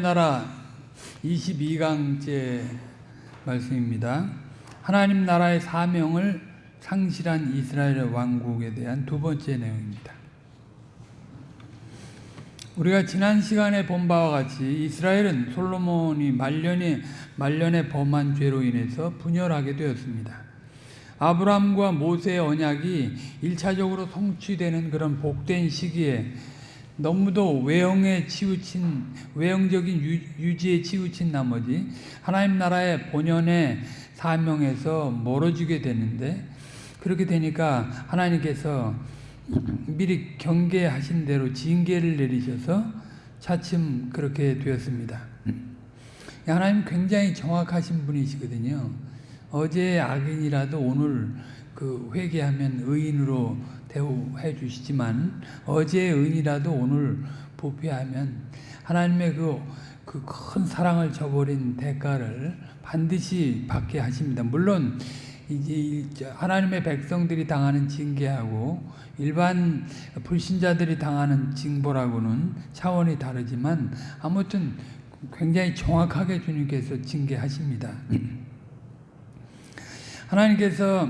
나라 22강째 말씀입니다. 하나님 나라의 사명을 상실한 이스라엘 왕국에 대한 두 번째 내용입니다. 우리가 지난 시간에 본 바와 같이 이스라엘은 솔로몬이 말년에 말년에 범한 죄로 인해서 분열하게 되었습니다. 아브라함과 모세의 언약이 1차적으로 성취되는 그런 복된 시기에 너무도 외형에 치우친 외형적인 유, 지에 치우친 나머지 하나님 나라의 본연의 사명에서 멀어지게 되는데 그렇게 되니까 하나님께서 미리 경계하신 대로 징계를 내리셔서 차츰 그렇게 되었습니다. 하나님 굉장히 정확하신 분이시거든요. 어제 악인이라도 오늘 그 회개하면 의인으로 대우해 주시지만 어제의 은이라도 오늘 부패하면 하나님의 그 그큰 사랑을 저버린 대가를 반드시 받게 하십니다. 물론 이제 하나님의 백성들이 당하는 징계하고 일반 불신자들이 당하는 징벌하고는 차원이 다르지만 아무튼 굉장히 정확하게 주님께서 징계하십니다. 하나님께서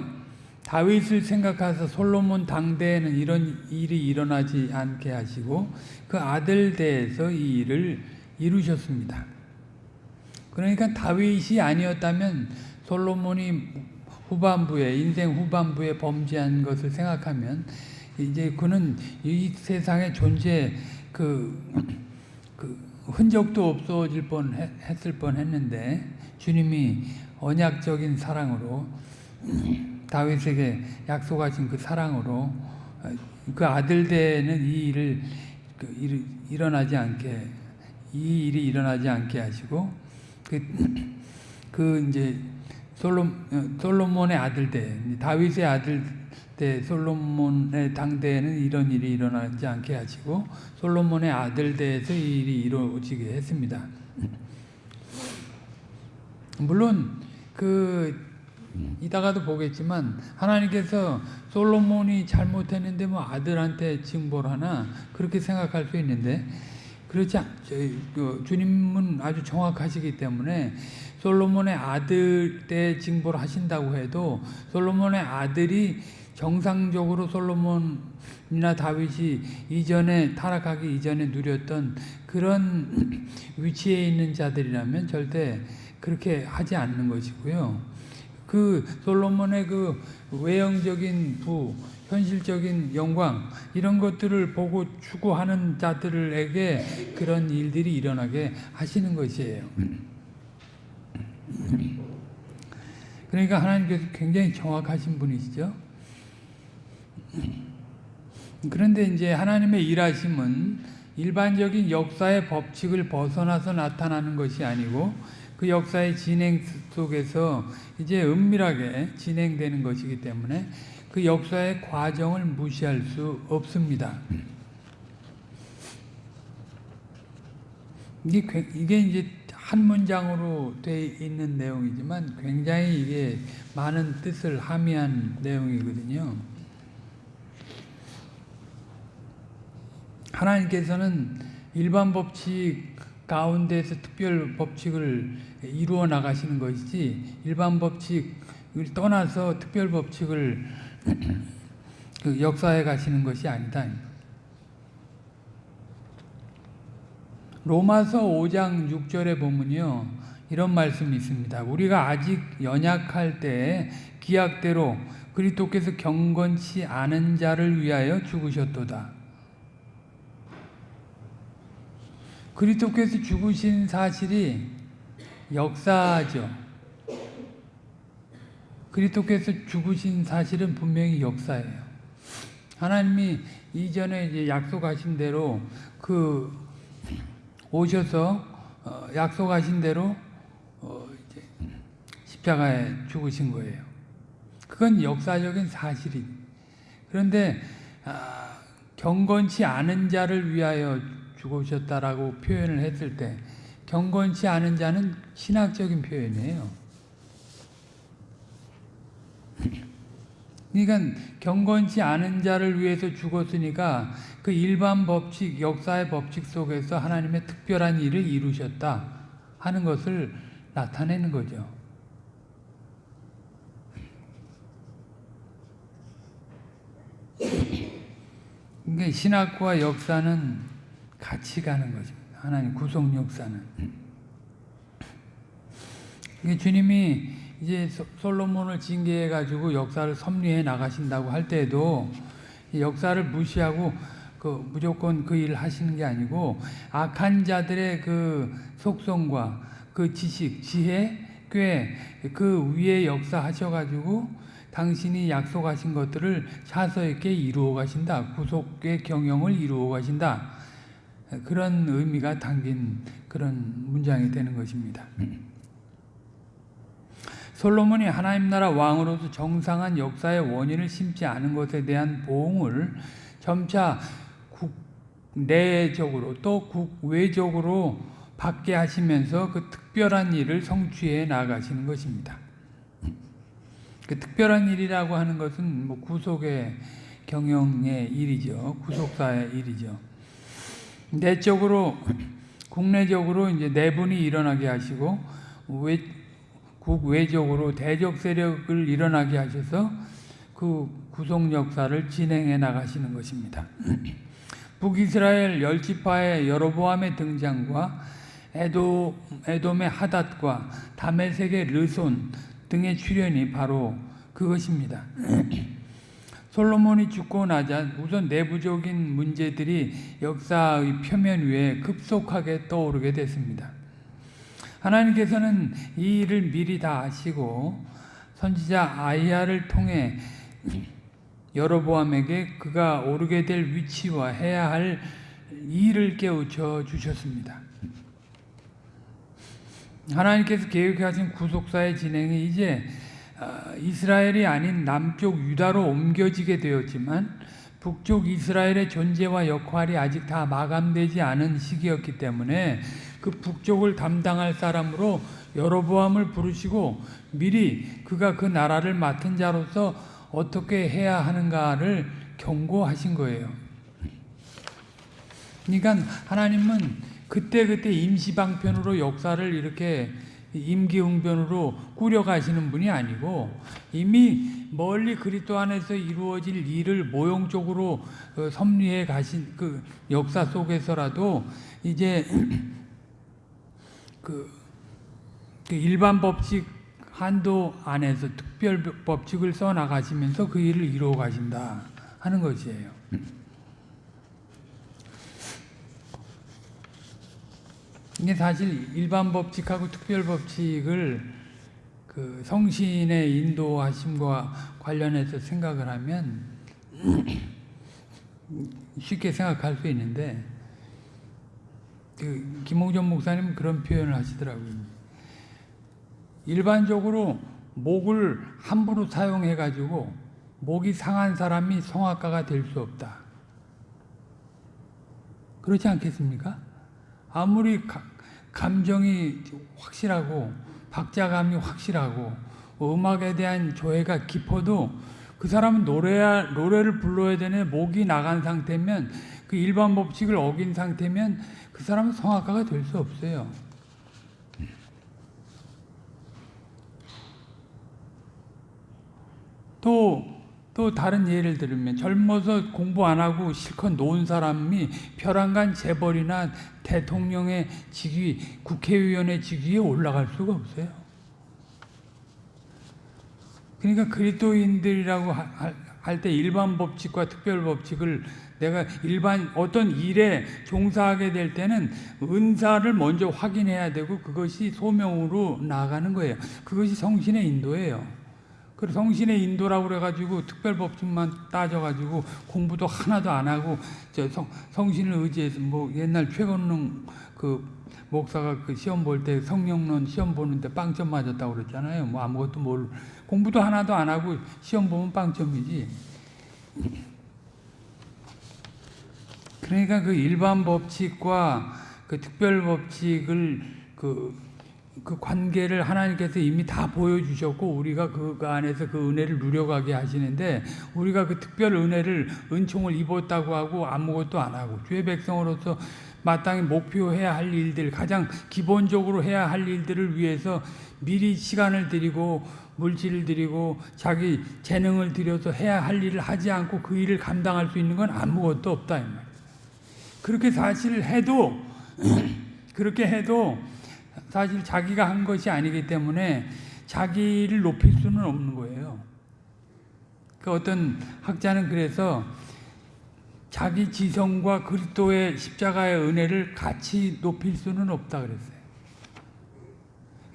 다윗을 생각하셔 솔로몬 당대에는 이런 일이 일어나지 않게 하시고 그 아들 대에서 이 일을 이루셨습니다. 그러니까 다윗이 아니었다면 솔로몬이 후반부에 인생 후반부에 범죄한 것을 생각하면 이제 그는 이 세상에 존재 그, 그 흔적도 없어질 뻔 했을 뻔 했는데 주님이 언약적인 사랑으로 다윗에게 약속하신 그 사랑으로 그 아들 되는 이 일을 그 일, 일어나지 않게 이 일이 일어나지 않게 하시고 그, 그 이제 솔로, 솔로몬의 아들 때 다윗의 아들 때 솔로몬의 당대에는 이런 일이 일어나지 않게 하시고 솔로몬의 아들 때에서 이 일이 이루어지게 했습니다. 물론 그 이따가도 보겠지만 하나님께서 솔로몬이 잘못했는데 뭐 아들한테 징벌 하나 그렇게 생각할 수 있는데 그렇지 않, 그 주님은 아주 정확하시기 때문에 솔로몬의 아들 때 징벌 하신다고 해도 솔로몬의 아들이 정상적으로 솔로몬이나 다윗이 이전에 타락하기 이전에 누렸던 그런 위치에 있는 자들이라면 절대 그렇게 하지 않는 것이고요. 그 솔로몬의 그 외형적인 부, 현실적인 영광 이런 것들을 보고 추구하는 자들에게 그런 일들이 일어나게 하시는 것이에요. 그러니까 하나님께서 굉장히 정확하신 분이시죠. 그런데 이제 하나님의 일하심은 일반적인 역사의 법칙을 벗어나서 나타나는 것이 아니고 그 역사의 진행 속에서 이제 은밀하게 진행되는 것이기 때문에 그 역사의 과정을 무시할 수 없습니다. 이게, 이제 한 문장으로 되어 있는 내용이지만 굉장히 이게 많은 뜻을 함의한 내용이거든요. 하나님께서는 일반 법칙 가운데서 특별 법칙을 이루어 나가시는 것이지 일반 법칙을 떠나서 특별 법칙을 그 역사에 가시는 것이 아니다. 로마서 5장 6절에 보면요. 이런 말씀이 있습니다. 우리가 아직 연약할 때 기약대로 그리스도께서 경건치 않은 자를 위하여 죽으셨도다. 그리스도께서 죽으신 사실이 역사죠. 그리스도께서 죽으신 사실은 분명히 역사예요. 하나님이 이전에 이제 약속하신 대로 그 오셔서 어 약속하신 대로 어 십자가에 죽으신 거예요. 그건 역사적인 사실이. 그런데 아 경건치 않은 자를 위하여 죽으셨다라고 표현을 했을 때 경건치 않은 자는 신학적인 표현이에요. 그러니까 경건치 않은 자를 위해서 죽었으니까 그 일반 법칙, 역사의 법칙 속에서 하나님의 특별한 일을 이루셨다 하는 것을 나타내는 거죠. 그러니까 신학과 역사는 같이 가는 것입니다. 하나님 구속 역사는. 주님이 이제 솔로몬을 징계해 가지고 역사를 섭리해 나가신다고 할 때도 역사를 무시하고 그 무조건 그 일을 하시는 게 아니고 악한 자들의 그 속성과 그 지식, 지혜, 꾀그 위에 역사하셔 가지고 당신이 약속하신 것들을 차서 있게 이루어 가신다. 구속의 경영을 이루어 가신다. 그런 의미가 담긴 그런 문장이 되는 것입니다. 솔로몬이 하나님 나라 왕으로서 정상한 역사의 원인을 심지 않은 것에 대한 보응을 점차 국내적으로 또 국외적으로 받게 하시면서 그 특별한 일을 성취해 나가시는 것입니다. 그 특별한 일이라고 하는 것은 뭐 구속의 경영의 일이죠. 구속사의 일이죠. 내적으로 국내적으로 이제 내분이 일어나게 하시고 외, 국외적으로 대적 세력을 일어나게 하셔서 그 구속 역사를 진행해 나가시는 것입니다. 북이스라엘 열지파의 여로보암의 등장과 에도, 에돔의 하닷과 다메섹의 르손 등의 출현이 바로 그것입니다. 솔로몬이 죽고 나자 우선 내부적인 문제들이 역사의 표면 위에 급속하게 떠오르게 됐습니다. 하나님께서는 이 일을 미리 다 아시고 선지자 아이야를 통해 여로보암에게 그가 오르게 될 위치와 해야 할 일을 깨우쳐 주셨습니다. 하나님께서 계획하신 구속사의 진행이 이제 어, 이스라엘이 아닌 남쪽 유다로 옮겨지게 되었지만 북쪽 이스라엘의 존재와 역할이 아직 다 마감되지 않은 시기였기 때문에 그 북쪽을 담당할 사람으로 여로보암을 부르시고 미리 그가 그 나라를 맡은 자로서 어떻게 해야 하는가를 경고하신 거예요. 그러니까 하나님은 그때그때 임시방편으로 역사를 이렇게 임기응변으로 꾸려가시는 분이 아니고 이미 멀리 그리스도 안에서 이루어질 일을 모형적으로 어, 섭리해 가신 그 역사 속에서라도 이제 그, 그 일반 법칙 한도 안에서 특별 법칙을 써 나가시면서 그 일을 이루어 가신다 하는 것이에요. 이게 사실 일반 법칙하고 특별 법칙을 그 성신의 인도하심과 관련해서 생각을 하면 쉽게 생각할 수 있는데 그 김홍전 목사님 그런 표현을 하시더라고요. 일반적으로 목을 함부로 사용해 가지고 목이 상한 사람이 성악가가 될 수 없다. 그렇지 않겠습니까? 아무리 가, 감정이 확실하고 박자감이 확실하고 음악에 대한 조예가 깊어도 그 사람은 노래 노래를 불러야 되는 목이 나간 상태면 그 일반 법칙을 어긴 상태면 그 사람은 성악가가 될 수 없어요. 또 또 다른 예를 들면 젊어서 공부 안 하고 실컷 놓은 사람이 벼랑간 재벌이나 대통령의 직위, 국회의원의 직위에 올라갈 수가 없어요. 그러니까 그리스도인들이라고 할 때 일반 법칙과 특별 법칙을 내가 일반 어떤 일에 종사하게 될 때는 은사를 먼저 확인해야 되고 그것이 소명으로 나가는 거예요. 그것이 성신의 인도예요. 그 성신의 인도라고 그래가지고 특별 법칙만 따져가지고 공부도 하나도 안 하고 저 성, 성신을 의지해서 뭐 옛날 최건능 그 목사가 그 시험 볼 때 성령론 시험 보는데 빵점 맞았다고 그랬잖아요. 뭐 아무것도 뭘 공부도 하나도 안 하고 시험 보면 빵점이지. 그러니까 그 일반 법칙과 그 특별 법칙을 그 그 관계를 하나님께서 이미 다 보여주셨고 우리가 그 안에서 그 은혜를 누려가게 하시는데 우리가 그 특별 은혜를 은총을 입었다고 하고 아무것도 안 하고 주의 백성으로서 마땅히 목표해야 할 일들 가장 기본적으로 해야 할 일들을 위해서 미리 시간을 들이고 물질을 들이고 자기 재능을 들여서 해야 할 일을 하지 않고 그 일을 감당할 수 있는 건 아무것도 없다 이 말이에요. 그렇게 사실 해도 그렇게 해도 사실 자기가 한 것이 아니기 때문에 자기를 높일 수는 없는 거예요. 그 어떤 학자는 그래서 자기 지성과 그리스도의 십자가의 은혜를 같이 높일 수는 없다 그랬어요.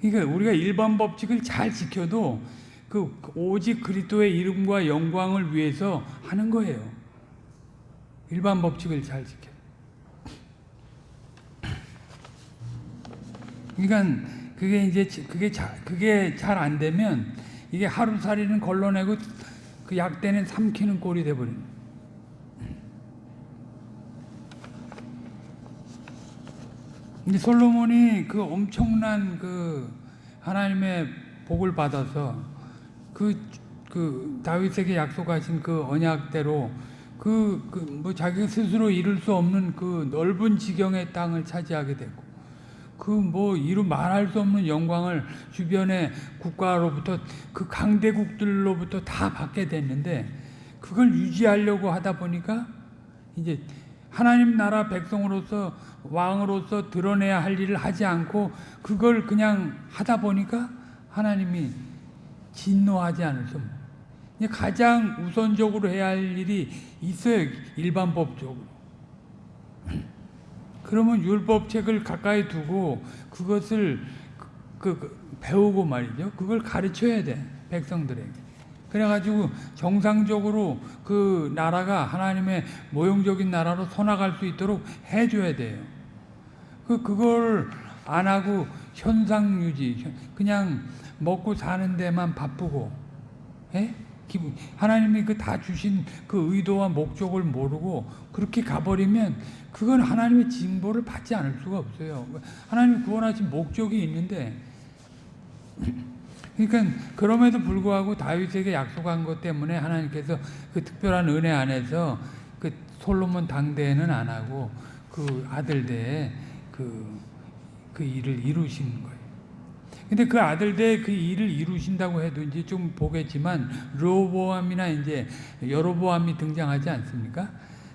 그러니까 우리가 일반 법칙을 잘 지켜도 그 오직 그리스도의 이름과 영광을 위해서 하는 거예요. 일반 법칙을 잘 지켜. 그러니까 그게 이제 그게 자, 그게 잘 안 되면 이게 하루살이는 걸러내고 그 약대는 삼키는 꼴이 돼 버리는. 근데 솔로몬이 그 엄청난 그 하나님의 복을 받아서 그, 그 다윗에게 약속하신 그 언약대로 그, 그, 뭐 자기가 스스로 이룰 수 없는 그 넓은 지경의 땅을 차지하게 됐고 그 뭐 이루 말할 수 없는 영광을 주변의 국가로부터 그 강대국들로부터 다 받게 됐는데 그걸 유지하려고 하다 보니까 이제 하나님 나라 백성으로서 왕으로서 드러내야 할 일을 하지 않고 그걸 그냥 하다 보니까 하나님이 진노하지 않을 수 없는 가장 우선적으로 해야 할 일이 있어요 일반 법적으로 그러면 율법책을 가까이 두고 그것을 그, 그 배우고 말이죠 그걸 가르쳐야 돼 백성들에게 그래가지고 정상적으로 그 나라가 하나님의 모형적인 나라로 서나갈 수 있도록 해줘야 돼요. 그, 그걸 안 하고 현상 유지, 그냥 먹고 사는 데만 바쁘고, 예? 하나님이 그 다 주신 그 의도와 목적을 모르고 그렇게 가버리면 그건 하나님의 징보를 받지 않을 수가 없어요. 하나님이 구원하신 목적이 있는데, 그러니까 그럼에도 불구하고 다윗에게 약속한 것 때문에 하나님께서 그 특별한 은혜 안에서 그 솔로몬 당대에는 안 하고 그 아들 대에 그, 그 일을 이루신 거예요. 근데 그 아들대 그 일을 이루신다고 해도 이제 좀 보겠지만 로보암이나 이제 여로보암이 등장하지 않습니까?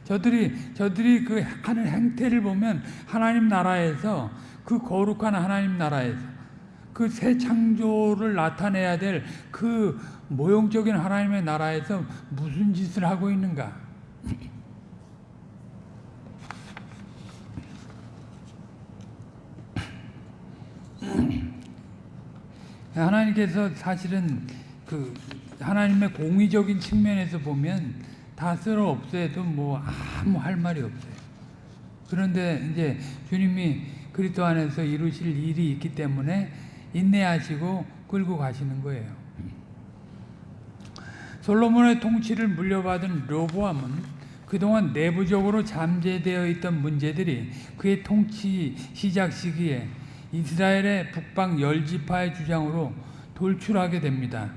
저들이 저들이 그 하는 행태를 보면 하나님 나라에서 그 거룩한 하나님 나라에서 그 새 창조를 나타내야 될 그 모형적인 하나님의 나라에서 무슨 짓을 하고 있는가? 하나님께서 사실은 그 하나님의 공의적인 측면에서 보면 다 쓸어 없애도 뭐 아무 할 말이 없어요. 그런데 이제 주님이 그리스도 안에서 이루실 일이 있기 때문에 인내하시고 끌고 가시는 거예요. 솔로몬의 통치를 물려받은 로보암은 그동안 내부적으로 잠재되어 있던 문제들이 그의 통치 시작 시기에 이스라엘의 북방 열지파의 주장으로 돌출하게 됩니다.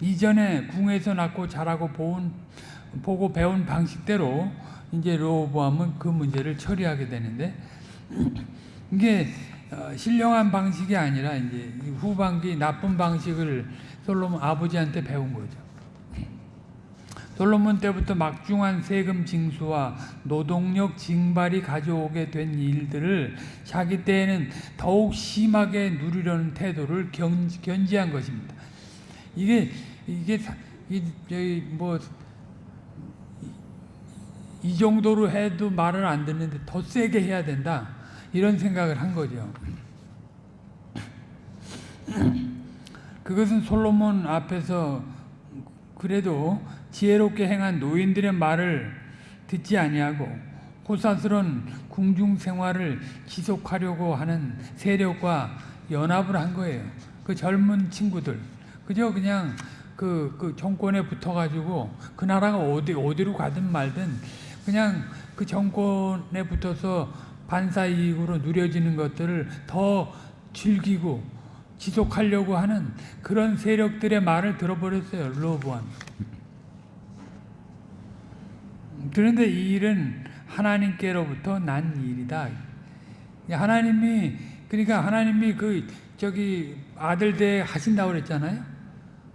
이전에 궁에서 낳고 자라고 본, 보고 배운 방식대로 이제 로보암은 그 문제를 처리하게 되는데 이게 어, 신령한 방식이 아니라 이제 후반기 나쁜 방식을 솔로몬 아버지한테 배운 거죠. 솔로몬 때부터 막중한 세금 징수와 노동력 징발이 가져오게 된 일들을 자기 때에는 더욱 심하게 누리려는 태도를 견, 견지한 것입니다. 이게 이게 이, 뭐, 이 정도로 해도 말을 안 듣는데 더 세게 해야 된다. 이런 생각을 한 거죠. 그것은 솔로몬 앞에서 그래도 지혜롭게 행한 노인들의 말을 듣지 아니하고 호사스런 궁중 생활을 지속하려고 하는 세력과 연합을 한 거예요. 그 젊은 친구들 그저 그냥 그, 그 정권에 붙어가지고 그 나라가 어디 어디로 가든 말든 그냥 그 정권에 붙어서 반사 이익으로 누려지는 것들을 더 즐기고 지속하려고 하는 그런 세력들의 말을 들어버렸어요. 로보암. 그런데 이 일은 하나님께로부터 난 일이다. 하나님이 그러니까 하나님이 그 저기 아들 대 하신다고 그랬잖아요.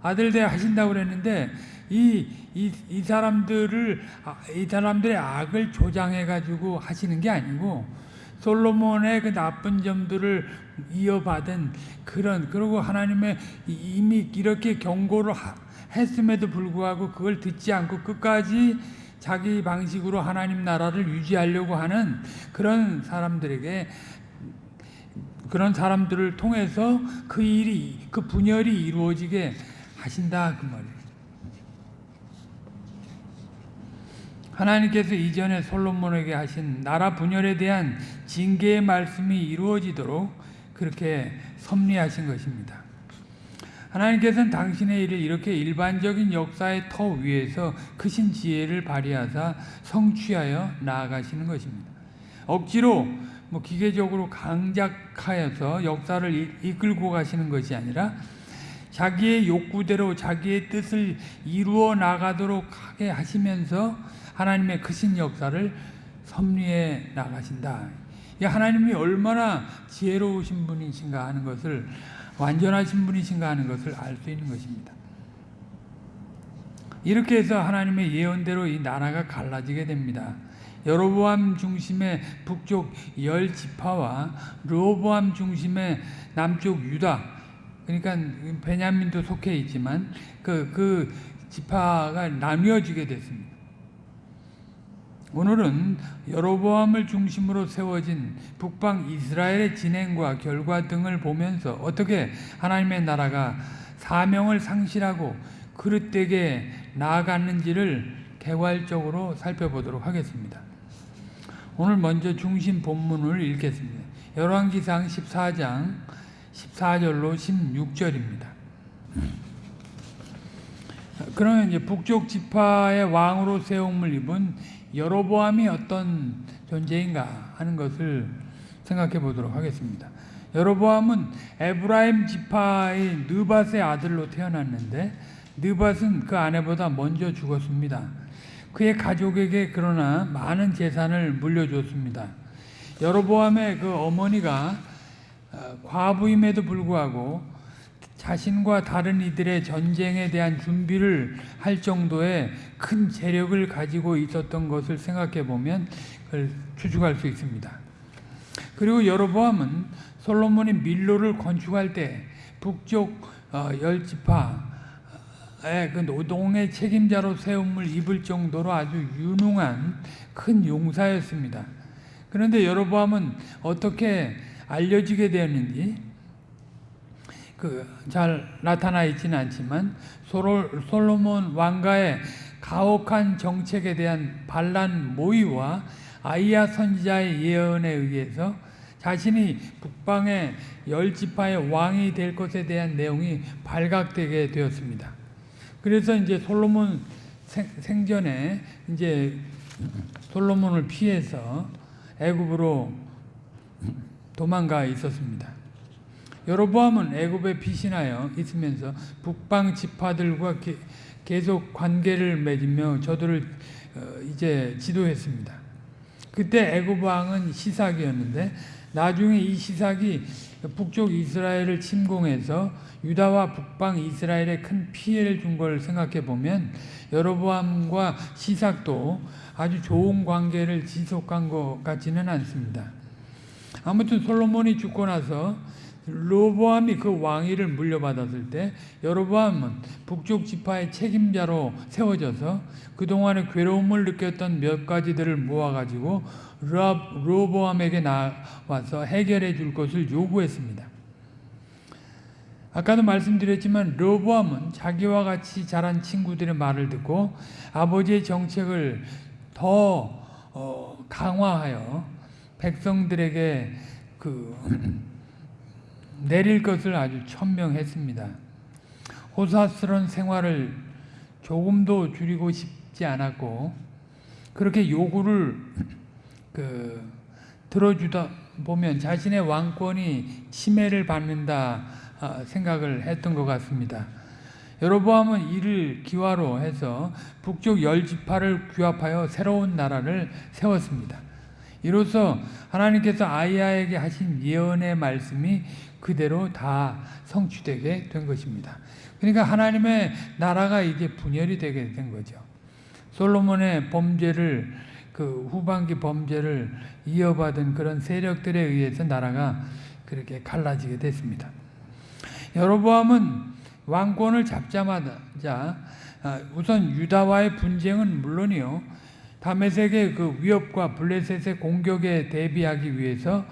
아들 대 하신다고 그랬는데 이, 이, 이 사람들을 아, 이 사람들의 악을 조장해 가지고 하시는 게 아니고 솔로몬의 그 나쁜 점들을 이어받은 그런 그리고 하나님의 이미 이렇게 경고를 하, 했음에도 불구하고 그걸 듣지 않고 끝까지 자기 방식으로 하나님 나라를 유지하려고 하는 그런 사람들에게 그런 사람들을 통해서 그 일이 그 분열이 이루어지게 하신다 그 말이에요. 하나님께서 이전에 솔로몬에게 하신 나라 분열에 대한 징계의 말씀이 이루어지도록 그렇게 섭리하신 것입니다. 하나님께서는 당신의 일을 이렇게 일반적인 역사의 터 위에서 크신 지혜를 발휘하사 성취하여 나아가시는 것입니다. 억지로 뭐 기계적으로 강작하여서 역사를 이끌고 가시는 것이 아니라 자기의 욕구대로 자기의 뜻을 이루어 나가도록 하게 하시면서 하나님의 크신 역사를 섭리해 나가신다. 하나님이 얼마나 지혜로우신 분이신가 하는 것을 완전하신 분이신가 하는 것을 알 수 있는 것입니다. 이렇게 해서 하나님의 예언대로 이 나라가 갈라지게 됩니다. 여로보암 중심의 북쪽 열 지파와 르호보암 중심의 남쪽 유다 그러니까 베냐민도 속해 있지만 그, 그 지파가 나뉘어지게 됐습니다. 오늘은 여로보암을 중심으로 세워진 북방 이스라엘의 진행과 결과 등을 보면서 어떻게 하나님의 나라가 사명을 상실하고 그릇되게 나아갔는지를 개괄적으로 살펴보도록 하겠습니다. 오늘 먼저 중심 본문을 읽겠습니다. 열왕기상 14장 14절로 16절입니다. 그러면 이제 북쪽 지파의 왕으로 세움을 입은 여로보암이 어떤 존재인가 하는 것을 생각해 보도록 하겠습니다. 여로보암은 에브라임 지파의 느밧의 아들로 태어났는데 느밧은 그 아내보다 먼저 죽었습니다. 그의 가족에게 그러나 많은 재산을 물려줬습니다. 여로보암의 그 어머니가 어, 과부임에도 불구하고 자신과 다른 이들의 전쟁에 대한 준비를 할 정도의 큰 재력을 가지고 있었던 것을 생각해 보면 그걸 추측할 수 있습니다. 그리고 여로보암은 솔로몬이 밀로를 건축할 때 북쪽 어, 열 지파의 그 노동의 책임자로 세움을 입을 정도로 아주 유능한 큰 용사였습니다. 그런데 여로보암은 어떻게 알려지게 되었는지 그 잘 나타나 있지는 않지만 솔로몬 왕가의 가혹한 정책에 대한 반란 모의와 아이야 선지자의 예언에 의해서 자신이 북방의 열 지파의 왕이 될 것에 대한 내용이 발각되게 되었습니다. 그래서 이제 솔로몬 생, 전에 이제 솔로몬을 피해서 애굽으로 도망가 있었습니다. 여로보암은 애굽에 피신하여 있으면서 북방 지파들과 계속 관계를 맺으며 저들을 어, 이제 지도했습니다. 그때 애굽 왕은 시삭이었는데 나중에 이 시삭이 북쪽 이스라엘을 침공해서 유다와 북방 이스라엘에 큰 피해를 준 걸 생각해 보면 여로보암과 시삭도 아주 좋은 관계를 지속한 것 같지는 않습니다. 아무튼 솔로몬이 죽고 나서 로보암이 그 왕위를 물려받았을 때 여로보암은 북쪽 지파의 책임자로 세워져서 그동안의 괴로움을 느꼈던 몇 가지들을 모아가지고 로보암에게 나와서 해결해 줄 것을 요구했습니다. 아까도 말씀드렸지만 로보암은 자기와 같이 자란 친구들의 말을 듣고 아버지의 정책을 더 어, 강화하여 백성들에게 그 내릴 것을 아주 천명했습니다. 호사스러운 생활을 조금도 줄이고 싶지 않았고 그렇게 요구를 그 들어주다 보면 자신의 왕권이 침해를 받는다 아, 생각을 했던 것 같습니다. 여로보암은 이를 기화로 해서 북쪽 열 지파를 규합하여 새로운 나라를 세웠습니다. 이로써 하나님께서 아이야에게 하신 예언의 말씀이 그대로 다 성취되게 된 것입니다. 그러니까 하나님의 나라가 이제 분열이 되게 된 거죠. 솔로몬의 범죄를 그 후반기 범죄를 이어받은 그런 세력들에 의해서 나라가 그렇게 갈라지게 됐습니다. 여로보암은 왕권을 잡자마자 아, 우선 유다와의 분쟁은 물론이요 다메섹의 그 위협과 블레셋의 공격에 대비하기 위해서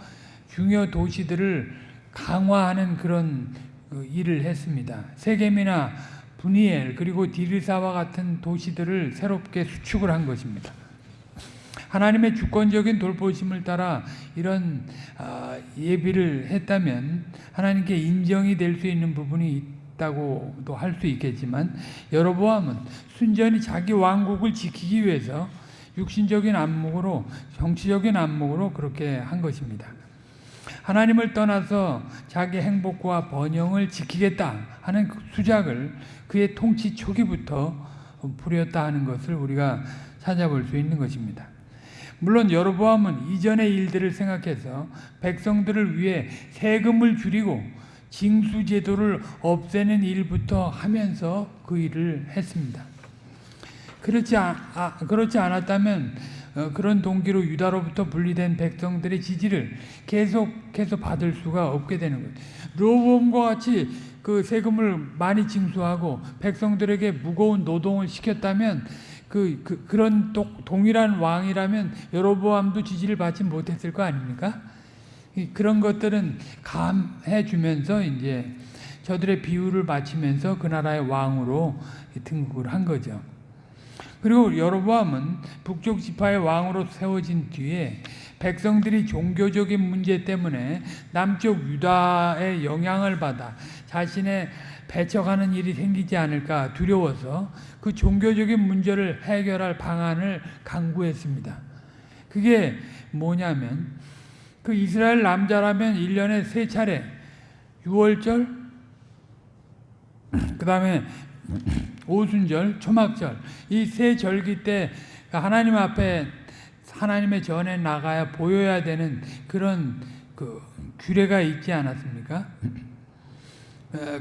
중요 도시들을 강화하는 그런 그 일을 했습니다. 세겜이나 분이엘 그리고 디르사와 같은 도시들을 새롭게 수축을 한 것입니다. 하나님의 주권적인 돌보심을 따라 이런 아, 예비를 했다면 하나님께 인정이 될 수 있는 부분이 있다고도 할 수 있겠지만 여로보암은 순전히 자기 왕국을 지키기 위해서 육신적인 안목으로 정치적인 안목으로 그렇게 한 것입니다. 하나님을 떠나서 자기 행복과 번영을 지키겠다 하는 그 수작을 그의 통치 초기부터 부렸다 하는 것을 우리가 찾아볼 수 있는 것입니다. 물론 여로보암은 이전의 일들을 생각해서 백성들을 위해 세금을 줄이고 징수 제도를 없애는 일부터 하면서 그 일을 했습니다. 그렇지, 아, 아, 그렇지 않았다면 어, 그런 동기로 유다로부터 분리된 백성들의 지지를 계속해서 받을 수가 없게 되는 거예요. 로보암과 같이 그 세금을 많이 징수하고 백성들에게 무거운 노동을 시켰다면 그, 그 그런 또, 동일한 왕이라면 여로보암도 지지를 받지 못했을 거 아닙니까? 그런 것들은 감해 주면서 이제 저들의 비유를 바치면서 그 나라의 왕으로 등극을 한 거죠. 그리고 여로보암은 북쪽 지파의 왕으로 세워진 뒤에 백성들이 종교적인 문제 때문에 남쪽 유다의 영향을 받아 자신의 배척하는 일이 생기지 않을까 두려워서 그 종교적인 문제를 해결할 방안을 강구했습니다. 그게 뭐냐면 그 이스라엘 남자라면 1년에 세 차례 6월절 그 다음에 오순절, 초막절 이 세 절기 때 하나님 앞에 하나님의 전에 나가야 보여야 되는 그런 그 규례가 있지 않았습니까?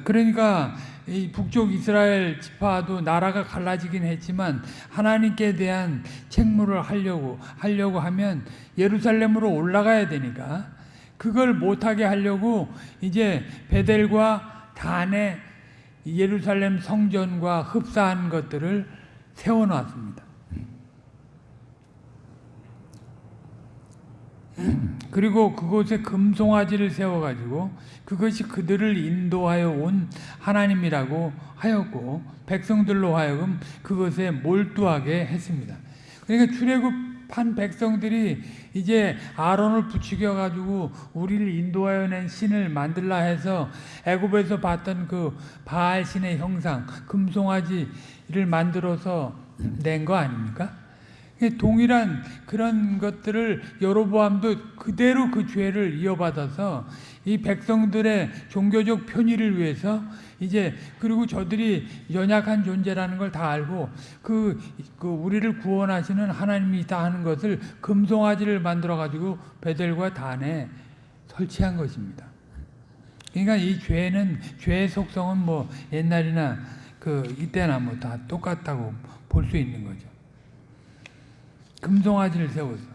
그러니까 이 북쪽 이스라엘 지파도 나라가 갈라지긴 했지만 하나님께 대한 책무를 하려고 하려고 하면 예루살렘으로 올라가야 되니까 그걸 못하게 하려고 이제 베델과 단에 예루살렘 성전과 흡사한 것들을 세워놨습니다. 그리고 그곳에 금송아지를 세워가지고 그것이 그들을 인도하여 온 하나님이라고 하였고 백성들로 하여금 그것에 몰두하게 했습니다. 그러니까 출애굽한 백성들이 이제 아론을 부추겨 가지고 우리를 인도하여 낸 신을 만들라 해서 애굽에서 봤던 그 바알 신의 형상 금송아지를 만들어서 낸 거 아닙니까? 동일한 그런 것들을 여로보암도 그대로 그 죄를 이어받아서 이 백성들의 종교적 편의를 위해서 이제 그리고 저들이 연약한 존재라는 걸 다 알고 그, 그 우리를 구원하시는 하나님이 있다 하는 것을 금송아지를 만들어 가지고 베델과 단에 설치한 것입니다. 그러니까 이 죄는 죄의 속성은 뭐 옛날이나 그 이때나 뭐 다 똑같다고 볼 수 있는 거죠. 금송아지를 세워서.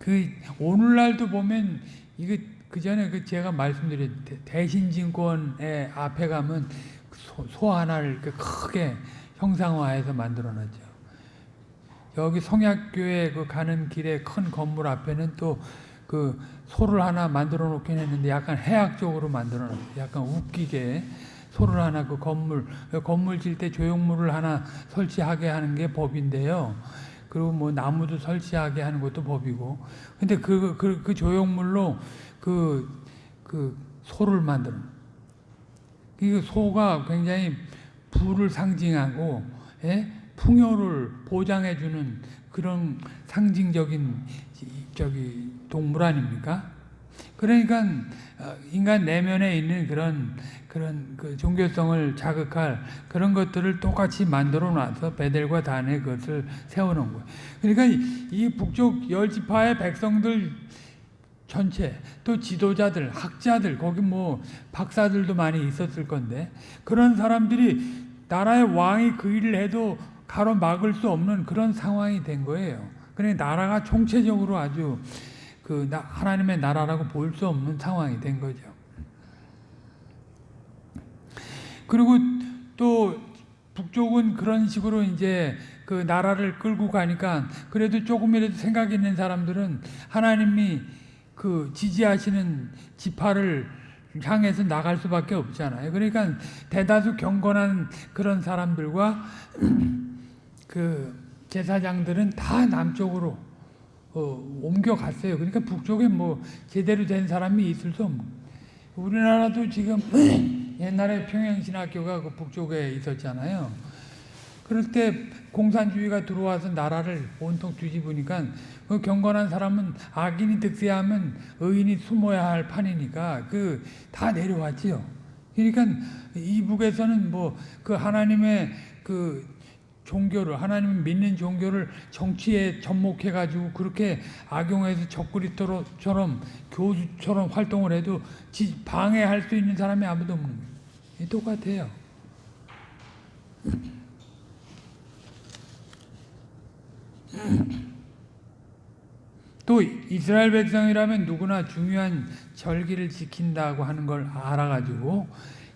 그 오늘날도 보면 이거 그 전에 그 제가 말씀드린 대신증권의 앞에 가면 소, 소 하나를 크게 형상화해서 만들어놨죠. 여기 성약교회 그 가는 길에 큰 건물 앞에는 또 그 소를 하나 만들어 놓긴 했는데 약간 해학적으로 만들어 놨어요. 약간 웃기게 소를 하나 그 건물 건물 질 때 조형물을 하나 설치하게 하는 게 법인데요. 그리고 뭐 나무도 설치하게 하는 것도 법이고. 근데 그, 그, 그 조형물로 그, 그 소를 만들어. 이 소가 굉장히 부를 상징하고, 예? 풍요를 보장해주는 그런 상징적인 저기 동물 아닙니까? 그러니까 어, 인간 내면에 있는 그런 그런 그 종교성을 자극할 그런 것들을 똑같이 만들어 놔서 베델과 단에 그것을 세워놓은 거예요. 그러니까 이 북쪽 열 지파의 백성들 전체 또 지도자들, 학자들 거기 뭐 박사들도 많이 있었을 건데 그런 사람들이 나라의 왕이 그 일을 해도 가로막을 수 없는 그런 상황이 된 거예요. 그러니까 나라가 총체적으로 아주 그 하나님의 나라라고 볼 수 없는 상황이 된 거죠. 그리고 또 북쪽은 그런 식으로 이제 그 나라를 끌고 가니까 그래도 조금이라도 생각 있는 사람들은 하나님이 그 지지하시는 지파를 향해서 나갈 수밖에 없잖아요. 그러니까 대다수 경건한 그런 사람들과 그 제사장들은 다 남쪽으로 어, 옮겨갔어요. 그러니까 북쪽에 뭐 제대로 된 사람이 있을 수 없는. 우리나라도 지금 옛날에 평양신학교가 그 북쪽에 있었잖아요. 그럴 때 공산주의가 들어와서 나라를 온통 뒤집으니까 그 경건한 사람은 악인이 득세하면 의인이 숨어야 할 판이니까 그 다 내려왔지요. 그러니까 이북에서는 뭐 그 하나님의 그 종교를 하나님 믿는 종교를 정치에 접목해 가지고 그렇게 악용해서 적그리스도처럼 교수처럼 활동을 해도 방해할 수 있는 사람이 아무도 없는 거예요. 똑같아요. 또 이스라엘 백성이라면 누구나 중요한 절기를 지킨다고 하는 걸 알아가지고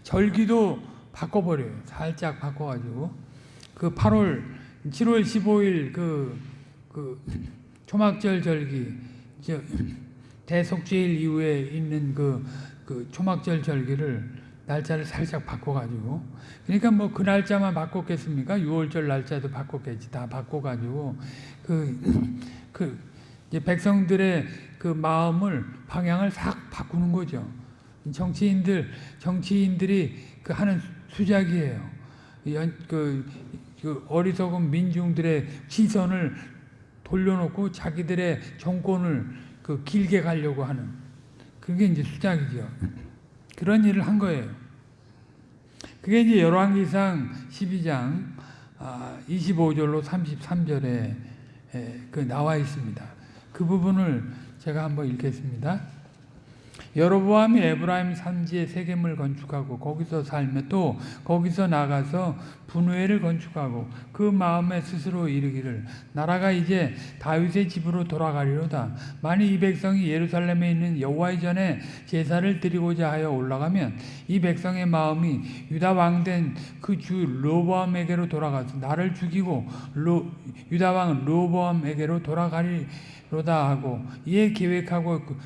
절기도 바꿔버려요. 살짝 바꿔가지고 그 8월 7월 15일 그, 그 초막절 절기 대속죄일 이후에 있는 그, 그 초막절 절기를 날짜를 살짝 바꿔가지고 그러니까 뭐 그 날짜만 바꿨겠습니까? 6월절 날짜도 바꿨겠지 다 바꿔가지고 그, 그 백성들의 그 마음을 방향을 싹 바꾸는 거죠. 정치인들 정치인들이 그 하는 수작이에요. 그, 그 어리석은 민중들의 시선을 돌려놓고 자기들의 정권을 그 길게 가려고 하는 그게 이제 수작이죠. 그런 일을 한 거예요. 그게 이제 열왕기상 12장 25절로 33절에 그 나와 있습니다. 그 부분을 제가 한번 읽겠습니다. 여로보암이 에브라임 산지에 세겜을 건축하고 거기서 살며 또 거기서 나가서 분회를 건축하고 그 마음에 스스로 이르기를 나라가 이제 다윗의 집으로 돌아가리로다. 만일 이 백성이 예루살렘에 있는 여호와의 전에 제사를 드리고자 하여 올라가면 이 백성의 마음이 유다 왕 된 그 주 로보암에게로 돌아가서 나를 죽이고 로, 유다 왕 로보암에게로 돌아가리로다 하고 이에 계획하고 그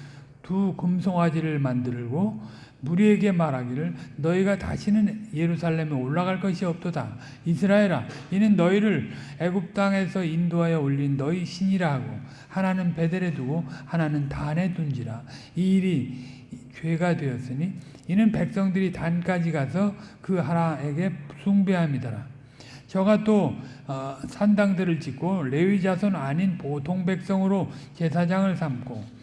두 금송아지를 만들고 무리에게 말하기를 너희가 다시는 예루살렘에 올라갈 것이 없도다. 이스라엘아 이는 너희를 애굽 땅에서 인도하여 올린 너희 신이라 하고 하나는 베델에 두고 하나는 단에 둔지라. 이 일이 죄가 되었으니 이는 백성들이 단까지 가서 그 하나에게 숭배함이더라. 저가 또 어, 산당들을 짓고 레위 자손 아닌 보통 백성으로 제사장을 삼고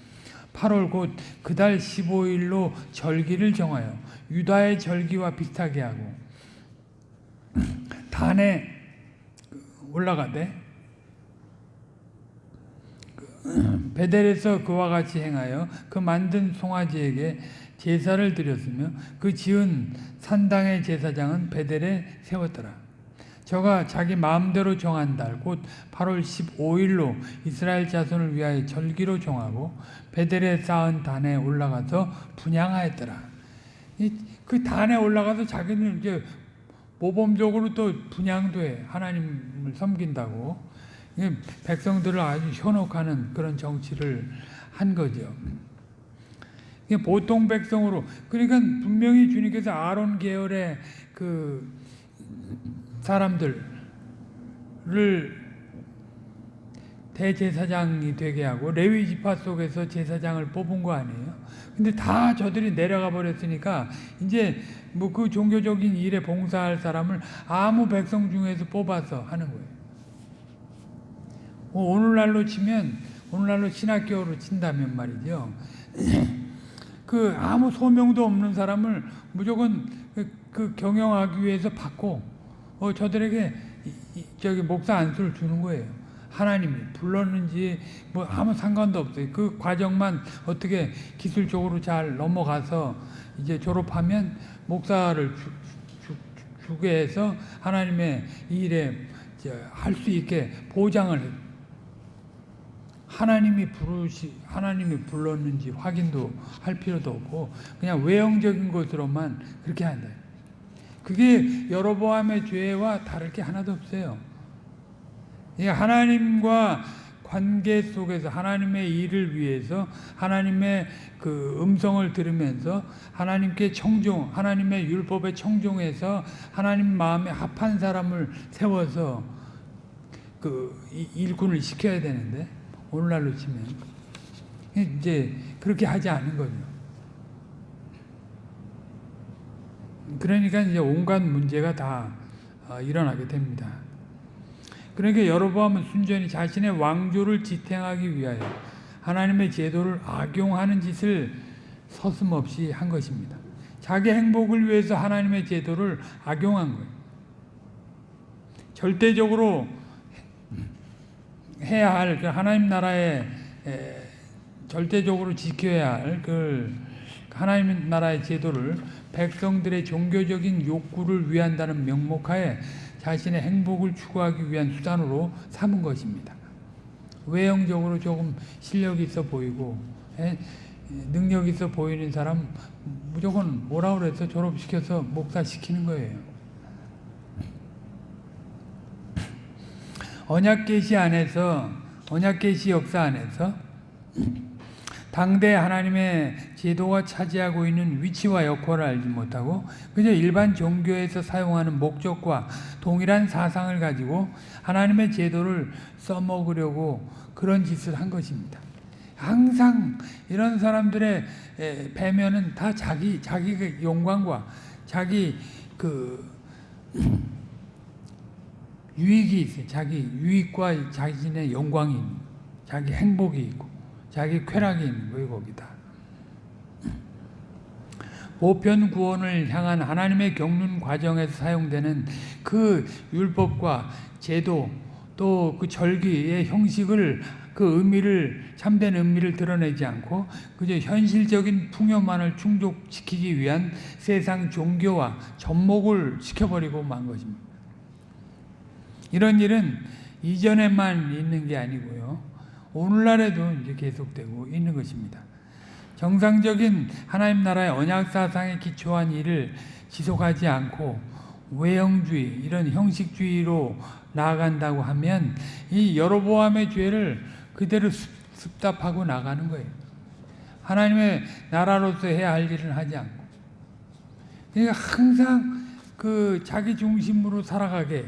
8월 곧 그달 15일로 절기를 정하여 유다의 절기와 비슷하게 하고 단에 올라가되 베델에서 그와 같이 행하여 그 만든 송아지에게 제사를 드렸으며 그 지은 산당의 제사장은 베델에 세웠더라. 저가 자기 마음대로 정한 달, 곧 8월 15일로 이스라엘 자손을 위하여 절기로 정하고 베델에 쌓은 단에 올라가서 분양하였더라. 그 단에 올라가서 자기는 이제 모범적으로 또 분양도 해. 하나님을 섬긴다고. 백성들을 아주 현혹하는 그런 정치를 한 거죠. 보통 백성으로. 그러니까 분명히 주님께서 아론 계열의 그 사람들을 대제사장이 되게 하고 레위 지파 속에서 제사장을 뽑은 거 아니에요? 근데 다 저들이 내려가 버렸으니까 이제 뭐 그 종교적인 일에 봉사할 사람을 아무 백성 중에서 뽑아서 하는 거예요. 어, 오늘날로 치면 오늘날로 신학교로 친다면 말이죠. 그 아무 소명도 없는 사람을 무조건 그, 그 경영하기 위해서 받고 어, 저들에게 이, 이, 저기 목사 안수를 주는 거예요. 하나님이 불렀는지 뭐 아무 상관도 없어요. 그 과정만 어떻게 기술적으로 잘 넘어가서 이제 졸업하면 목사를 주, 주, 주게 해서 하나님의 일에 할 수 있게 보장을 해요. 하나님이 부르시 하나님이 불렀는지 확인도 할 필요도 없고 그냥 외형적인 것으로만 그렇게 한다. 그게 여로보암의 죄와 다를 게 하나도 없어요. 하나님과 관계 속에서 하나님의 일을 위해서 하나님의 그 음성을 들으면서 하나님께 청종, 하나님의 율법에 청종해서 하나님 마음에 합한 사람을 세워서 그 일꾼을 시켜야 되는데 오늘날로 치면 이제 그렇게 하지 않은 거죠. 그러니까 이제 온갖 문제가 다 어, 일어나게 됩니다. 그러니까 여로보암은 순전히 자신의 왕조를 지탱하기 위하여 하나님의 제도를 악용하는 짓을 서슴없이 한 것입니다. 자기 행복을 위해서 하나님의 제도를 악용한 거예요. 절대적으로 해야 할 그 하나님 나라의 절대적으로 지켜야 할 그 하나님 나라의 제도를 백성들의 종교적인 욕구를 위한다는 명목하에 자신의 행복을 추구하기 위한 수단으로 삼은 것입니다. 외형적으로 조금 실력이 있어 보이고 능력 있어 보이는 사람 무조건 뭐라 그래서 졸업시켜서 목사시키는 거예요. 언약계시 안에서 언약계시 역사 안에서 당대 하나님의 제도가 차지하고 있는 위치와 역할을 알지 못하고 그저 일반 종교에서 사용하는 목적과 동일한 사상을 가지고 하나님의 제도를 써먹으려고 그런 짓을 한 것입니다. 항상 이런 사람들의 배면은 다 자기 자기 그 영광과 자기 그 유익이 있어요. 자기 유익과 자신의 영광이 자기 행복이 있고 자기 쾌락이 있는 거예요, 거기다. 보편 구원을 향한 하나님의 경륜 과정에서 사용되는 그 율법과 제도 또 그 절기의 형식을 그 의미를 참된 의미를 드러내지 않고 그저 현실적인 풍요만을 충족시키기 위한 세상 종교와 접목을 시켜버리고 만 것입니다. 이런 일은 이전에만 있는 게 아니고요. 오늘날에도 이제 계속되고 있는 것입니다. 정상적인 하나님 나라의 언약 사상에 기초한 일을 지속하지 않고 외형주의 이런 형식주의로 나아간다고 하면 이 여로보암의 죄를 그대로 습답하고 나가는 거예요. 하나님의 나라로서 해야 할 일을 하지 않고. 그러니까 항상 그 자기 중심으로 살아가게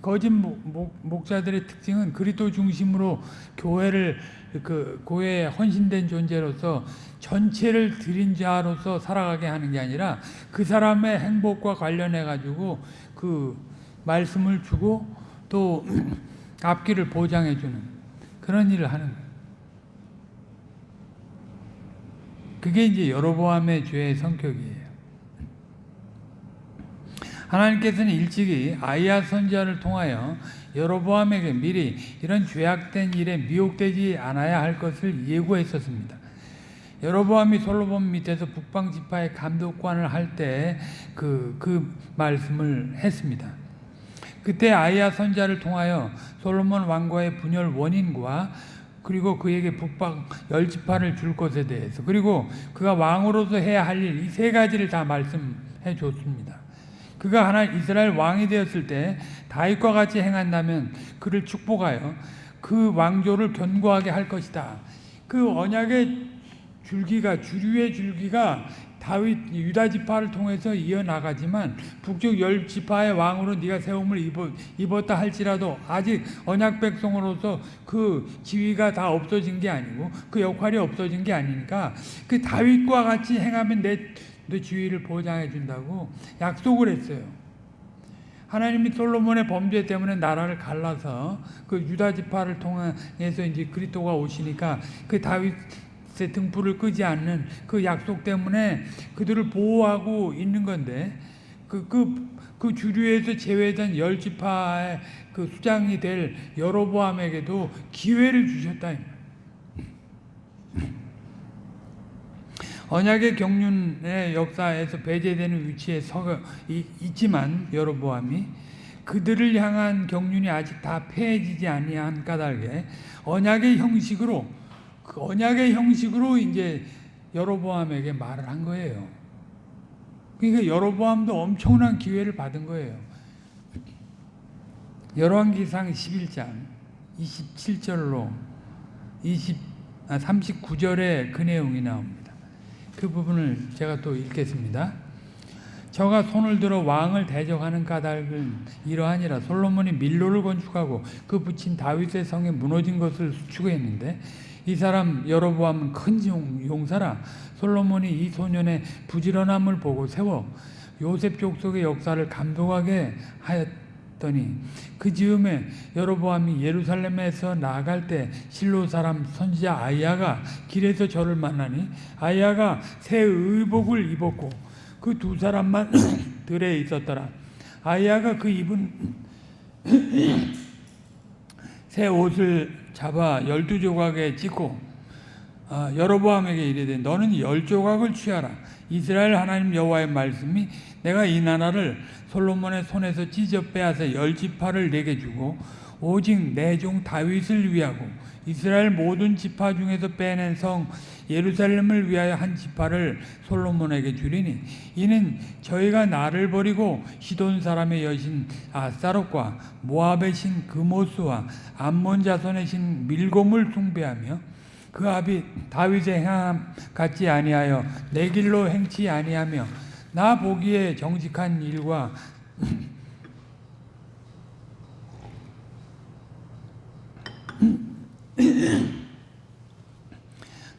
거짓 목, 자들의 특징은 그리스도 중심으로 교회를 그 교회에 헌신된 존재로서 전체를 드린 자로서 살아가게 하는 게 아니라 그 사람의 행복과 관련해 가지고 그 말씀을 주고 또 앞길을 보장해 주는 그런 일을 하는 거예요. 그게 이제 여로보암의 죄의 성격이에요. 하나님께서는 일찍이 아이야 선지자를 통하여 여로보암에게 미리 이런 죄악된 일에 미혹되지 않아야 할 것을 예고했었습니다. 여로보암이 솔로몬 밑에서 북방 지파의 감독관을 할 때 그그 말씀을 했습니다. 그때 아이야 선자를 통하여 솔로몬 왕과의 분열 원인과 그리고 그에게 북방 열 지파를 줄 것에 대해서 그리고 그가 왕으로서 해야 할 일 이 세 가지를 다 말씀해 줬습니다. 그가 하나 이스라엘 왕이 되었을 때 다윗과 같이 행한다면 그를 축복하여 그 왕조를 견고하게 할 것이다. 그 언약의 줄기가 주류의 줄기가 다윗 유다 지파를 통해서 이어 나가지만 북쪽 열 지파의 왕으로 네가 세움을 입었, 다 할지라도 아직 언약 백성으로서 그 지위가 다 없어진 게 아니고 그 역할이 없어진 게 아니니까 그 다윗과 같이 행하면 내 너 지위를 보장해 준다고 약속을 했어요. 하나님이 솔로몬의 범죄 때문에 나라를 갈라서 그 유다 지파를 통해서 이제 그리스도가 오시니까 그 다윗의 등불을 끄지 않는 그 약속 때문에 그들을 보호하고 있는 건데 그 그 그 주류에서 제외된 열 지파의 그 수장이 될 여로보암에게도 기회를 주셨다. 언약의 경륜의 역사에서 배제되는 위치에 서 있지만 여로보암이 그들을 향한 경륜이 아직 다 폐해지지 아니한 까닭에 언약의 형식으로 그 언약의 형식으로 이제 여로보암에게 말을 한 거예요. 그러니까 여로보암도 엄청난 기회를 받은 거예요. 열왕기상 11장 27절로 20 아, 39절에 그 내용이 나옵니다. 그 부분을 제가 또 읽겠습니다. 저가 손을 들어 왕을 대적하는 까닭은 이러하니라 솔로몬이 밀로를 건축하고 그 붙인 다윗의 성에 무너진 것을 추구했는데 이 사람 여로보암은 큰 용사라 솔로몬이 이 소년의 부지런함을 보고 세워 요셉 족속의 역사를 감독하게 하였 더니 그 즈음에 여로보암이 예루살렘에서 나아갈 때 실로 사람 선지자 아이야가 길에서 저를 만나니 아이야가 새 의복을 입었고 그 두 사람만 들에 있었더라. 아이야가 그 입은 새 옷을 잡아 열두 조각에 찍고 아, 여로보암에게 이르되 너는 열 조각을 취하라. 이스라엘 하나님 여호와의 말씀이 내가 이 나라를 솔로몬의 손에서 찢어 빼앗아 열 지파를 내게 주고 오직 내 종 다윗을 위하고 이스라엘 모든 지파 중에서 빼낸 성 예루살렘을 위하여 한 지파를 솔로몬에게 주리니 이는 저희가 나를 버리고 시돈 사람의 여신 아사롯과 모압의 신 그모스와 암몬 자손의 신 밀곰을 숭배하며 그 아비 다윗의 행함 같지 아니하여 내 길로 행치 아니하며 나 보기에 정직한 일과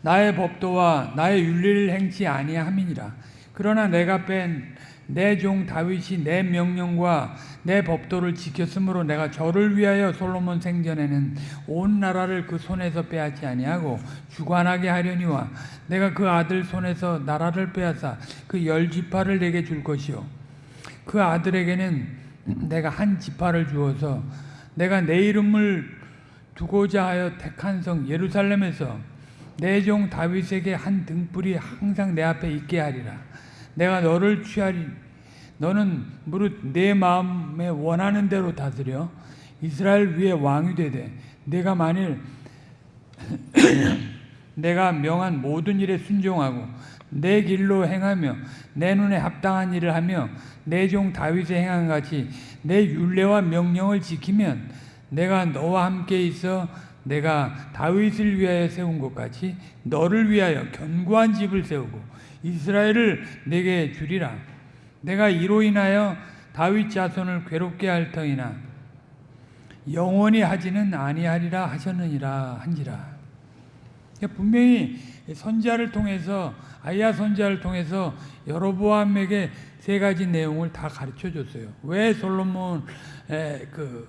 나의 법도와 나의 윤리를 행치 아니함이니라. 그러나 내가 뺀 내 종 다윗이 내 명령과 내 법도를 지켰으므로 내가 저를 위하여 솔로몬 생전에는 온 나라를 그 손에서 빼앗지 아니하고 주관하게 하려니와 내가 그 아들 손에서 나라를 빼앗아 그 열 지파를 내게 줄 것이요 그 아들에게는 내가 한 지파를 주어서 내가 내 이름을 두고자 하여 택한 성 예루살렘에서 내 종 다윗에게 한 등불이 항상 내 앞에 있게 하리라. 내가 너를 취하리. 너는 무릇 내 마음에 원하는 대로 다스려 이스라엘 위에 왕이 되되 내가 만일 내가 명한 모든 일에 순종하고 내 길로 행하며 내 눈에 합당한 일을 하며 내 종 다윗의 행한 같이 내 율례와 명령을 지키면 내가 너와 함께 있어 내가 다윗을 위하여 세운 것 같이 너를 위하여 견고한 집을 세우고 이스라엘을 내게 주리라. 내가 이로 인하여 다윗 자손을 괴롭게 할 터이나 영원히 하지는 아니하리라 하셨느니라 한지라. 분명히 선지자를 통해서 아이야 선지자를 통해서 여로보암에게 세 가지 내용을 다 가르쳐 줬어요. 왜 솔로몬의 그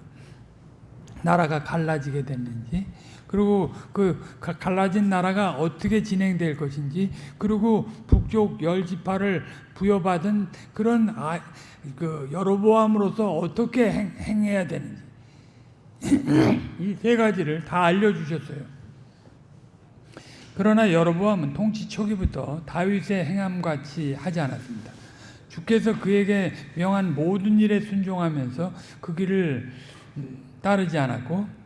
나라가 갈라지게 됐는지, 그리고 그 갈라진 나라가 어떻게 진행될 것인지, 그리고 북쪽 열 지파를 부여받은 그런 아, 그 여로보암으로서 어떻게 행, 행해야 되는지 이 세 가지를 다 알려주셨어요. 그러나 여로보암은 통치 초기부터 다윗의 행함같이 하지 않았습니다. 주께서 그에게 명한 모든 일에 순종하면서 그 길을 따르지 않았고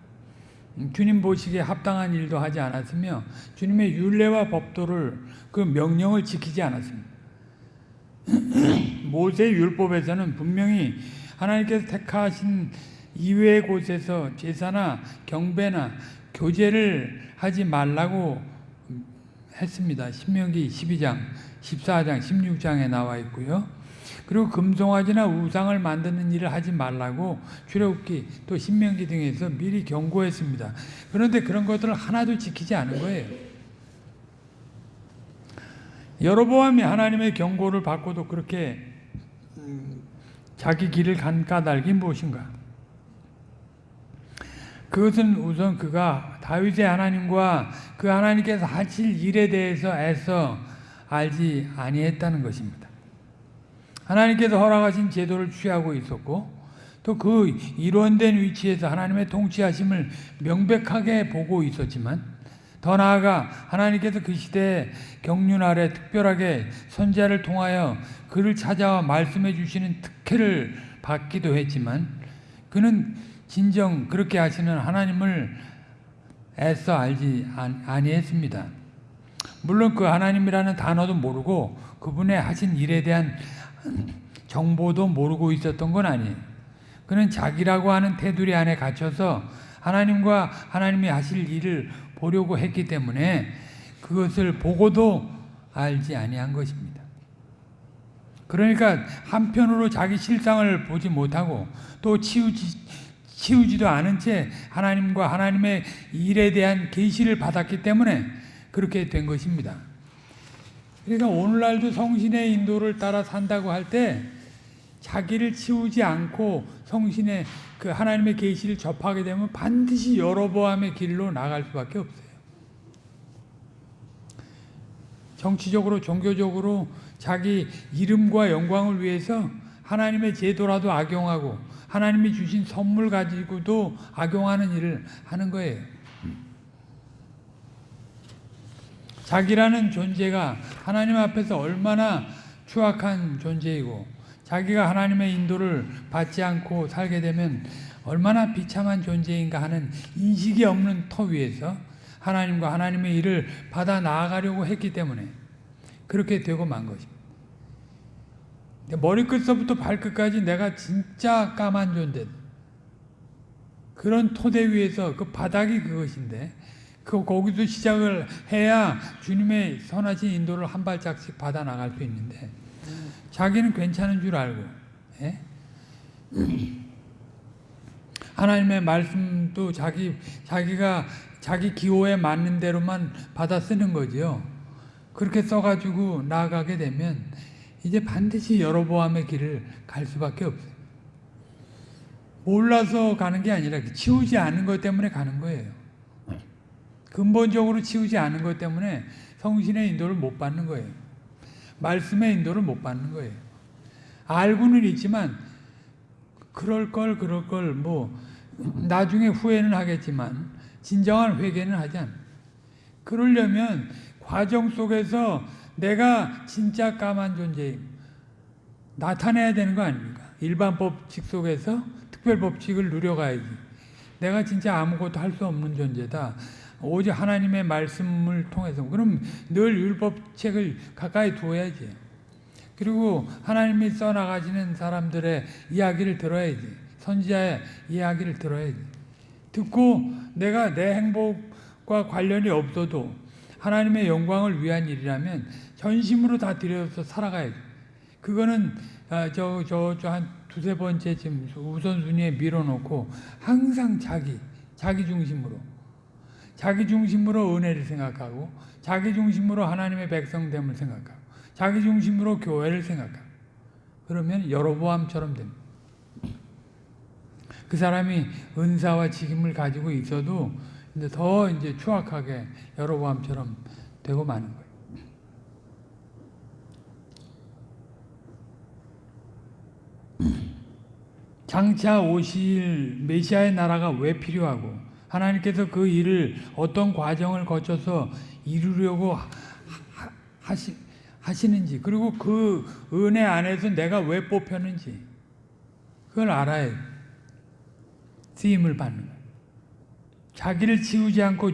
주님 보시기에 합당한 일도 하지 않았으며 주님의 율례와 법도를 그 명령을 지키지 않았습니다. 모세 율법에서는 분명히 하나님께서 택하신 이외의 곳에서 제사나 경배나 교제를 하지 말라고 했습니다. 신명기 12장, 14장, 16장에 나와 있고요. 그리고 금송아지나 우상을 만드는 일을 하지 말라고 출애굽기 또 신명기 등에서 미리 경고했습니다. 그런데 그런 것들을 하나도 지키지 않은 거예요. 여로보암이 하나님의 경고를 받고도 그렇게 자기 길을 간 까닭이 무엇인가? 그것은 우선 그가 다윗의 하나님과 그 하나님께서 하실 일에 대해서 애써 알지 아니했다는 것입니다. 하나님께서 허락하신 제도를 취하고 있었고 또 그 일원된 위치에서 하나님의 통치하심을 명백하게 보고 있었지만 더 나아가 하나님께서 그 시대에 경륜 아래 특별하게 선자를 통하여 그를 찾아와 말씀해 주시는 특혜를 받기도 했지만 그는 진정 그렇게 하시는 하나님을 애써 알지 아니했습니다. 물론 그 하나님이라는 단어도 모르고 그분의 하신 일에 대한 정보도 모르고 있었던 건 아니에요. 그는 자기라고 하는 테두리 안에 갇혀서 하나님과 하나님이 하실 일을 보려고 했기 때문에 그것을 보고도 알지 아니한 것입니다. 그러니까 한편으로 자기 실상을 보지 못하고 또 치우지, 치우지도 않은 채 하나님과 하나님의 일에 대한 계시를 받았기 때문에 그렇게 된 것입니다. 그러니까 오늘날도 성신의 인도를 따라 산다고 할 때 자기를 치우지 않고 성신의 그 하나님의 계시를 접하게 되면 반드시 여로보암의 길로 나갈 수밖에 없어요. 정치적으로 종교적으로 자기 이름과 영광을 위해서 하나님의 제도라도 악용하고 하나님이 주신 선물 가지고도 악용하는 일을 하는 거예요. 자기라는 존재가 하나님 앞에서 얼마나 추악한 존재이고 자기가 하나님의 인도를 받지 않고 살게 되면 얼마나 비참한 존재인가 하는 인식이 없는 터 위에서 하나님과 하나님의 일을 받아 나아가려고 했기 때문에 그렇게 되고 만 것입니다. 머리끝서부터 발끝까지 내가 진짜 까만 존재. 그런 토대 위에서 그 바닥이 그것인데 그 거기서 시작을 해야 주님의 선하신 인도를 한 발짝씩 받아 나갈 수 있는데 자기는 괜찮은 줄 알고 예? 하나님의 말씀도 자기 자기가 자기 기호에 맞는 대로만 받아 쓰는 거죠. 그렇게 써가지고 나아가게 되면 이제 반드시 여로보암의 길을 갈 수밖에 없어요. 몰라서 가는 게 아니라 치우지 않은 것 때문에 가는 거예요. 근본적으로 치우지 않은 것 때문에 성신의 인도를 못 받는 거예요. 말씀의 인도를 못 받는 거예요. 알고는 있지만 그럴 걸 그럴 걸 뭐 나중에 후회는 하겠지만 진정한 회개는 하지 않아. 그러려면 과정 속에서 내가 진짜 까만 존재임 나타내야 되는 거 아닙니까? 일반 법칙 속에서 특별 법칙을 누려가야지. 내가 진짜 아무것도 할 수 없는 존재다. 오직 하나님의 말씀을 통해서 그럼 늘 율법책을 가까이 두어야지. 그리고 하나님이 써나가시는 사람들의 이야기를 들어야지. 선지자의 이야기를 들어야지. 듣고 내가 내 행복과 관련이 없어도 하나님의 영광을 위한 일이라면 전심으로 다 들여서 살아가야지. 그거는 아, 저저 저 한 두세 번째 지금 우선순위에 밀어놓고 항상 자기 자기 중심으로 자기 중심으로 은혜를 생각하고 자기 중심으로 하나님의 백성됨을 생각하고 자기 중심으로 교회를 생각하고 그러면 여로보암처럼 됩니다. 그 사람이 은사와 직임을 가지고 있어도 이제 더 이제 추악하게 여로보암처럼 되고 마는 거예요. 장차 오실 메시아의 나라가 왜 필요하고 하나님께서 그 일을 어떤 과정을 거쳐서 이루려고 하시, 하시는지 그리고 그 은혜 안에서 내가 왜 뽑혔는지 그걸 알아야 쓰임을 받는. 자기를 지우지 않고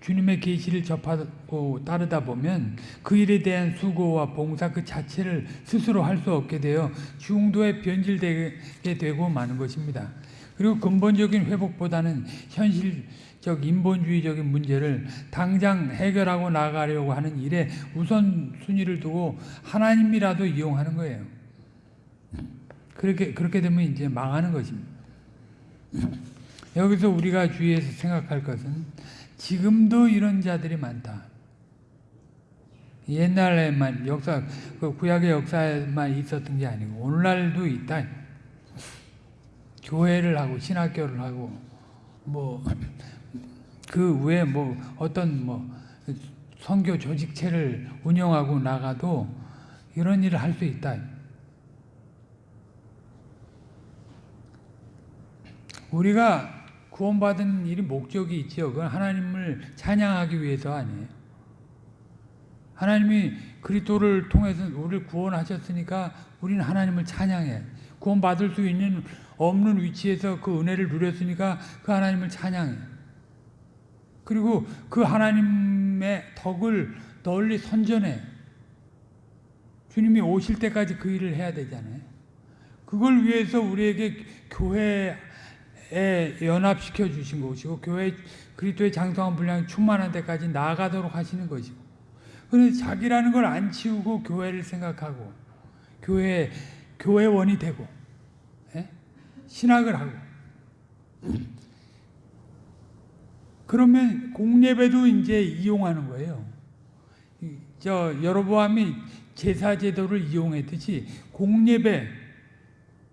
주님의 계시를 접하고 따르다 보면 그 일에 대한 수고와 봉사 그 자체를 스스로 할 수 없게 되어 중도에 변질되게 되고 마는 것입니다. 그리고 근본적인 회복보다는 현실적 인본주의적인 문제를 당장 해결하고 나가려고 하는 일에 우선순위를 두고 하나님이라도 이용하는 거예요. 그렇게 그렇게 되면 이제 망하는 것입니다. 여기서 우리가 주의해서 생각할 것은 지금도 이런 자들이 많다. 옛날에만 역사, 그 구약의 역사에만 있었던 게 아니고 오늘날도 있다. 교회를 하고 신학교를 하고 뭐 그 외에 뭐 어떤 뭐 선교 조직체를 운영하고 나가도 이런 일을 할 수 있다. 우리가 구원받은 일이 목적이 있죠. 그건 하나님을 찬양하기 위해서 아니에요. 하나님이 그리스도를 통해서 우리를 구원하셨으니까 우리는 하나님을 찬양해. 구원받을 수 있는 없는 위치에서 그 은혜를 누렸으니까 그 하나님을 찬양해. 그리고 그 하나님의 덕을 널리 선전해. 주님이 오실 때까지 그 일을 해야 되잖아요. 그걸 위해서 우리에게 교회에 연합시켜 주신 것이고 교회 그리스도의 장성한 분량이 충만한 데까지 나아가도록 하시는 것이고 그런데 자기라는 걸 안 치우고 교회를 생각하고 교회 교회원이 되고 예? 신학을 하고 그러면 공예배도 이제 이용하는 거예요. 저 여로보암이 제사 제도를 이용했듯이 공예배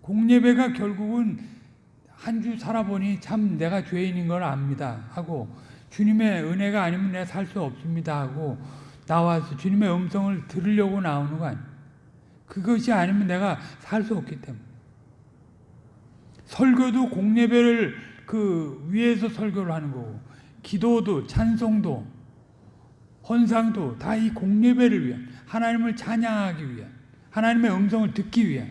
공예배가 결국은 한 주 살아보니 참 내가 죄인인 걸 압니다 하고 주님의 은혜가 아니면 내가 살 수 없습니다 하고 나와서 주님의 음성을 들으려고 나오는 거 아니에요. 그것이 아니면 내가 살 수 없기 때문에 설교도 공예배를 그 위에서 설교를 하는 거고 기도도 찬송도 헌상도 다 이 공예배를 위한 하나님을 찬양하기 위한 하나님의 음성을 듣기 위한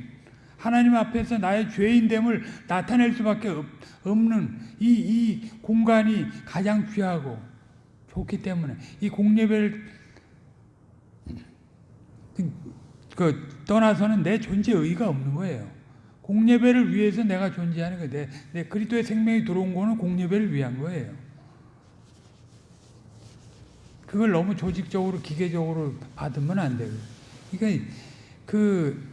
하나님 앞에서 나의 죄인됨을 나타낼 수밖에 없는 이, 이 공간이 가장 귀하고 좋기 때문에 이 공예배를 그, 그 떠나서는 내 존재 의의가 없는 거예요. 공예배를 위해서 내가 존재하는 거예요. 내, 내 그리스도의 생명이 들어온 거는 공예배를 위한 거예요. 그걸 너무 조직적으로 기계적으로 받으면 안 돼요. 그러니까 그,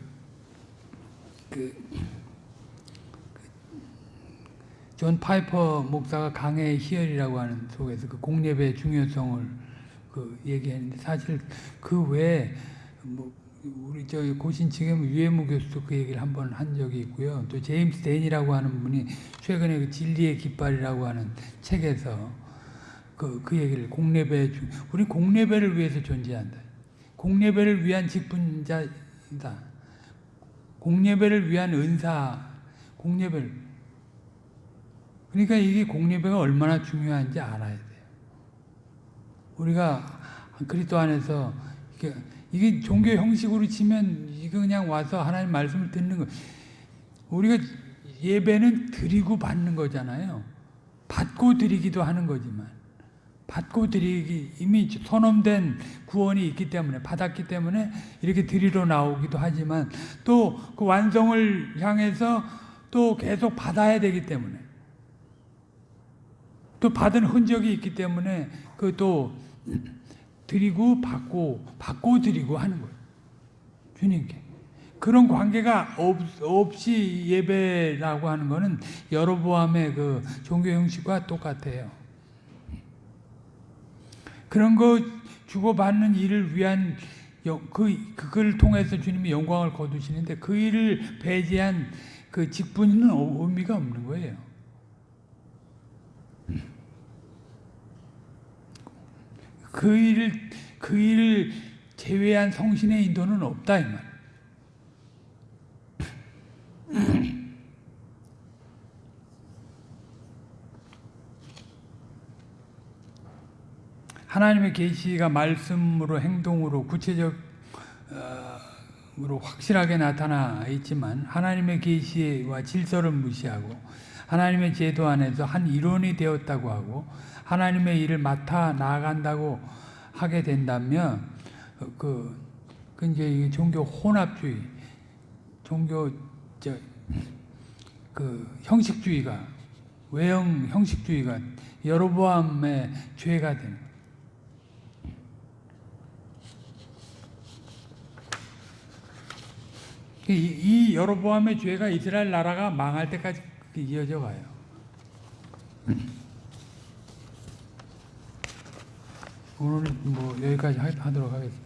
그, 존 파이퍼 목사가 강해의 희열이라고 하는 속에서 그 공예배의 중요성을 그 얘기했는데 사실 그 외에 뭐 우리 저 고신층의 유해무 교수도 그 얘기를 한 번 한 적이 있고요. 또 제임스 데인이라고 하는 분이 최근에 그 진리의 깃발이라고 하는 책에서 그, 그 얘기를 공예배 우리 공예배를 위해서 존재한다. 공예배를 위한 직분자이다. 공예배를 위한 은사, 공예배를 그러니까 이게 공예배가 얼마나 중요한지 알아야 돼요. 우리가 그리스도 안에서 이게, 이게 종교 형식으로 치면 이거 그냥 와서 하나님 말씀을 듣는 거. 우리가 예배는 드리고 받는 거잖아요. 받고 드리기도 하는 거지만 받고 드리기 이미 선언된 구원이 있기 때문에 받았기 때문에 이렇게 드리러 나오기도 하지만 또 그 완성을 향해서 또 계속 받아야 되기 때문에 또 받은 흔적이 있기 때문에 그또 드리고 받고 받고 드리고 하는 거예요. 주님께. 그런 관계가 없, 없이 예배라고 하는 것은 여러보암의 그 종교 형식과 똑같아요. 그런 거 주고받는 일을 위한 그, 그걸 통해서 주님이 영광을 거두시는데 그 일을 배제한 그 직분은 의미가 없는 거예요. 그 일을, 그 일을 제외한 성신의 인도는 없다, 이 말. 하나님의 계시가 말씀으로 행동으로 구체적으로 확실하게 나타나 있지만 하나님의 계시와 질서를 무시하고 하나님의 제도 안에서 한 일원이 되었다고 하고 하나님의 일을 맡아 나간다고 하게 된다면 그, 그 이제 종교 혼합주의, 종교 저, 그 형식주의가 외형 형식주의가 여로보암의 죄가 되는 이, 이 여로보암의 죄가 이스라엘 나라가 망할 때까지 이어져 가요. 오늘 뭐 여기까지 하도록 하겠습니다.